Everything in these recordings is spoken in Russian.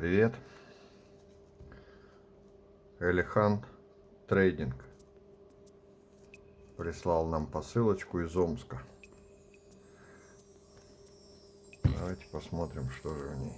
привет! Элехан Трейдинг прислал нам посылочку из Омска. Давайте посмотрим, что же в ней.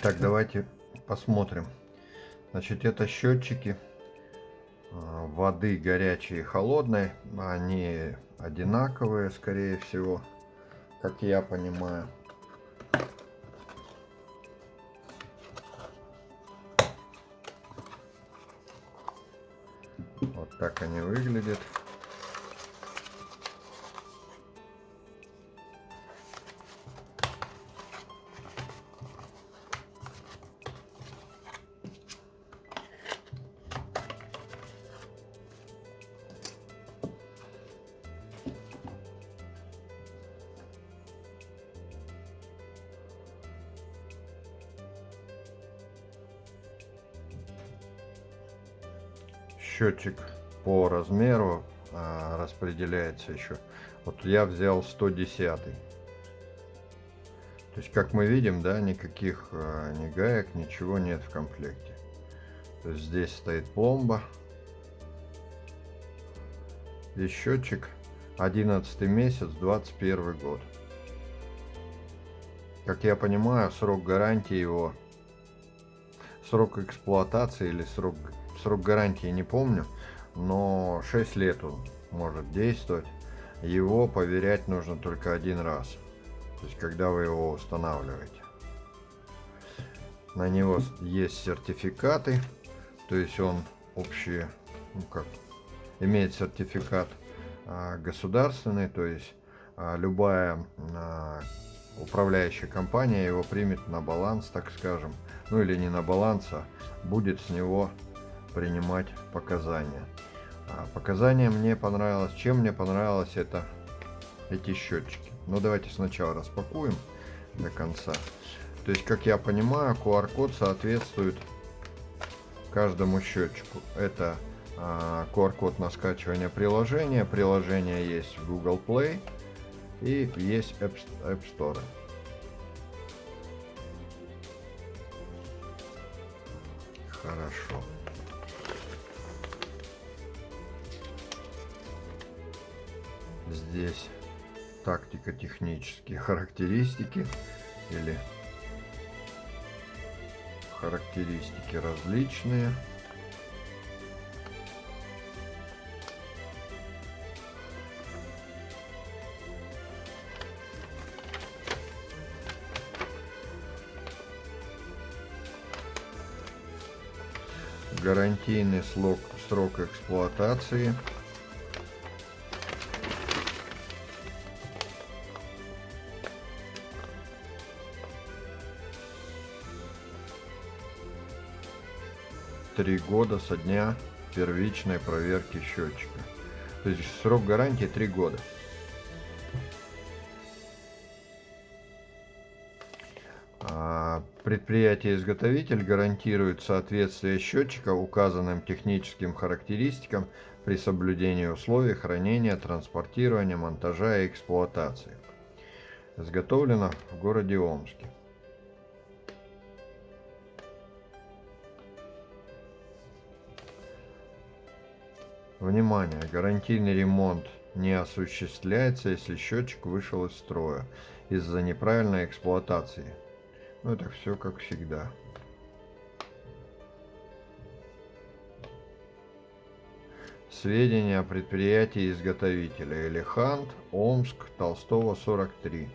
Итак, давайте посмотрим. Значит, это счетчики а, воды горячей и холодной. Они одинаковые, скорее всего, как я понимаю. Вот так они выглядят. Счетчик по размеру а, распределяется еще. Вот я взял 110. То есть, как мы видим, да, никаких а, ни гаек, ничего нет в комплекте. То есть, здесь стоит пломба. Здесь счетчик 11 месяц, 21 год. Как я понимаю, срок гарантии его, срок эксплуатации или срок срок гарантии не помню, но 6 лет он может действовать. Его проверять нужно только один раз, то есть когда вы его устанавливаете. На него есть сертификаты, то есть он общий, ну как, имеет сертификат а, государственный, то есть а, любая а, управляющая компания его примет на баланс, так скажем, ну или не на баланс, а будет с него принимать показания. А показания мне понравилось. Чем мне понравилось это эти счетчики. Ну давайте сначала распакуем до конца. То есть, как я понимаю, QR-код соответствует каждому счетчику. Это а, QR-код на скачивание приложения. Приложение есть в Google Play и есть App, App Store. Хорошо. Здесь тактико-технические характеристики или характеристики различные. гарантийный срок, срок эксплуатации три года со дня первичной проверки счетчика. То есть срок гарантии 3 года. А, предприятие-изготовитель гарантирует соответствие счетчика указанным техническим характеристикам при соблюдении условий хранения, транспортирования, монтажа и эксплуатации. Изготовлено в городе Омске. Внимание! Гарантийный ремонт не осуществляется, если счетчик вышел из строя из-за неправильной эксплуатации. Ну, это все как всегда. Сведения о предприятии изготовителя Элехант, Омск, Толстого 43.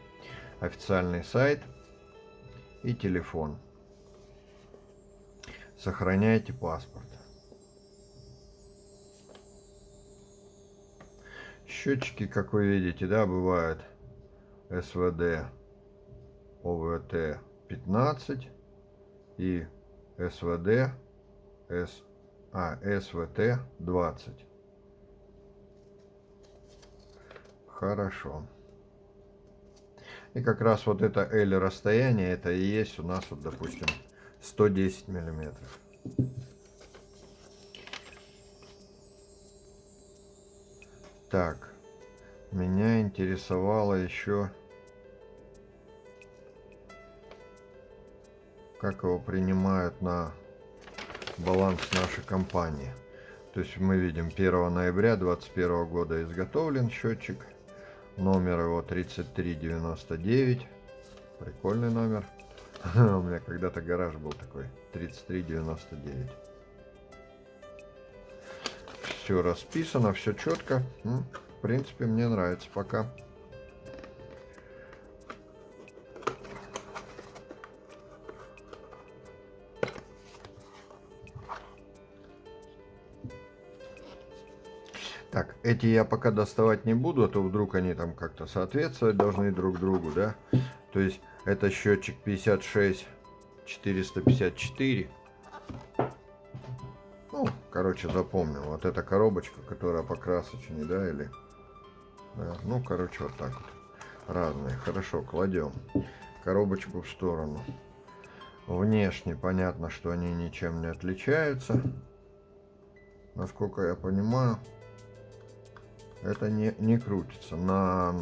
Официальный сайт и телефон. Сохраняйте паспорт. Счетчики, как вы видите, да, бывают СВД ОВТ 15 и СВД С, а, СВТ 20. Хорошо. И как раз вот это L расстояние, это и есть у нас, вот, допустим, 110 миллиметров. Так, меня интересовало еще, как его принимают на баланс нашей компании. То есть мы видим 1 ноября 2021 года изготовлен счетчик. Номер его 3399. Прикольный номер. У меня когда-то гараж был такой. 3399. Все расписано, все четко. Принципе, мне нравится пока. Так, эти я пока доставать не буду, а то вдруг они там как-то соответствовать должны друг другу, да? То есть это счетчик 56 454. Ну, короче, запомнил. Вот эта коробочка, которая по красочной, да, или... Ну, короче, вот так вот. Разные. Хорошо, кладем коробочку в сторону. Внешне понятно, что они ничем не отличаются. Насколько я понимаю, это не, не крутится. На,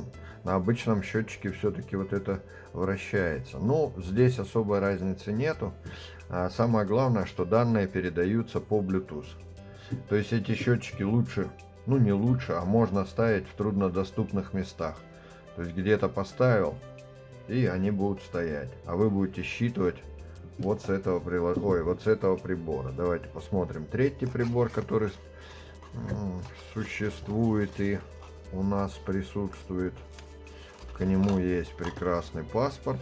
на обычном счетчике все-таки вот это вращается. Но здесь особой разницы нету. А самое главное, что данные передаются по Bluetooth. То есть эти счетчики лучше, ну не лучше, а можно ставить в труднодоступных местах. То есть где-то поставил, и они будут стоять. А вы будете считывать вот с этого прилож... Ой, вот с этого прибора. Давайте посмотрим третий прибор, который существует и у нас присутствует. К нему есть прекрасный паспорт.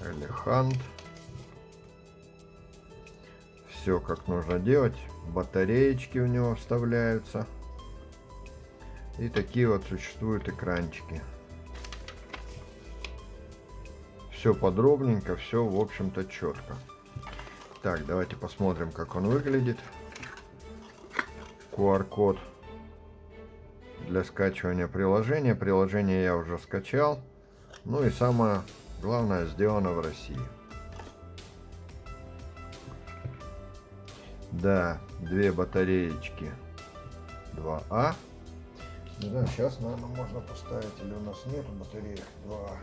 Элехант. Все как нужно делать. Батареечки у него вставляются. И такие вот существуют экранчики. Все подробненько, все в общем-то четко. Так, давайте посмотрим, как он выглядит. QR-код для скачивания приложения. Приложение я уже скачал. Ну и самое главное, сделано в России. Да, две батареечки 2А. Не знаю, сейчас, наверное, можно поставить, или у нас нету батареек 2А.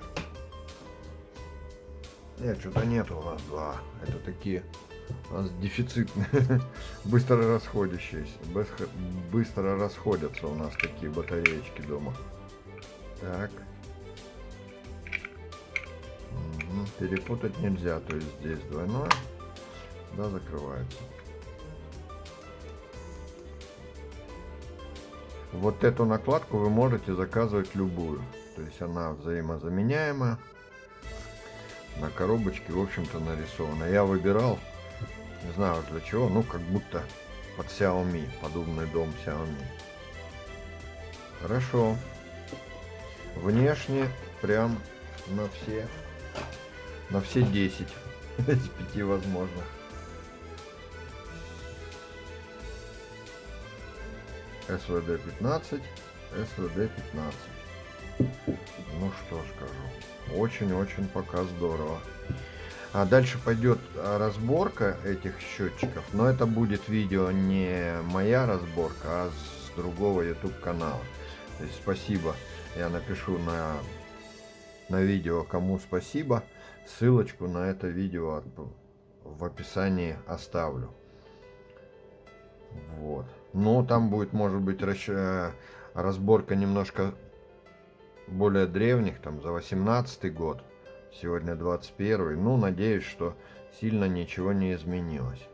Нет, что-то нету у нас 2А. Это такие у нас дефицитные, быстро расходящиеся, быстро расходятся у нас такие батареечки дома. Так. Угу. Перепутать нельзя, то есть здесь двойное, да, закрывается. Вот эту накладку вы можете заказывать любую, то есть она взаимозаменяемая. На коробочке, в общем-то, нарисована. Я выбирал не знаю для чего, ну как будто под Xiaomi, подобный дом Xiaomi. Хорошо. Внешне прям на все, на все 10 из 5 возможных. СВД 15, СВД 15. Ну что скажу, очень-очень пока здорово. А дальше пойдет а, разборка этих счетчиков, но это будет видео не моя разборка, а с другого YouTube канала. То есть спасибо, я напишу на, на видео, кому спасибо. Ссылочку на это видео в описании оставлю. Но там будет, может быть, э, разборка немножко более древних, там за 18 год. Сегодня 21. Ну, надеюсь, что сильно ничего не изменилось.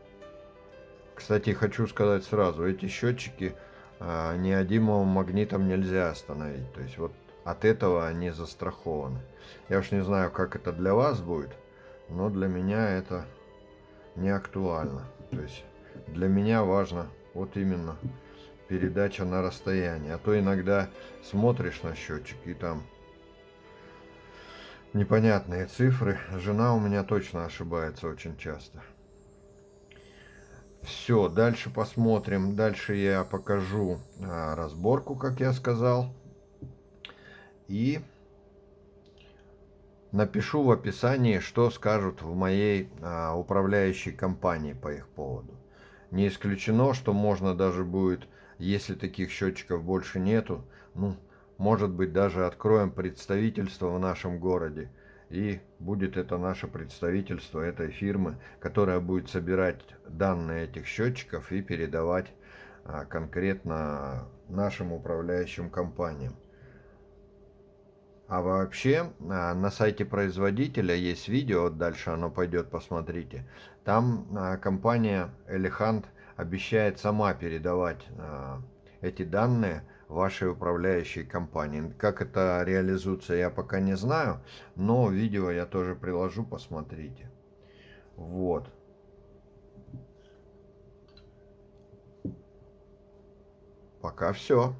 Кстати, хочу сказать сразу, эти счетчики а, неодимовым магнитом нельзя остановить. То есть вот от этого они застрахованы. Я уж не знаю, как это для вас будет, но для меня это не актуально. То есть для меня важно вот именно передача на расстоянии. А то иногда смотришь на счетчик и там непонятные цифры. Жена у меня точно ошибается очень часто. Все, дальше посмотрим. Дальше я покажу а, разборку, как я сказал. И напишу в описании, что скажут в моей а, управляющей компании по их поводу. Не исключено, что можно даже будет, если таких счетчиков больше нету, ну, может быть, даже откроем представительство в нашем городе. И будет это наше представительство этой фирмы, которая будет собирать данные этих счетчиков и передавать а, конкретно нашим управляющим компаниям. А вообще а, на сайте производителя есть видео, дальше оно пойдет, посмотрите. Там а, компания Elefant обещает сама передавать а, эти данные вашей управляющей компании. Как это реализуется, я пока не знаю, но видео я тоже приложу, посмотрите. Вот. Пока все.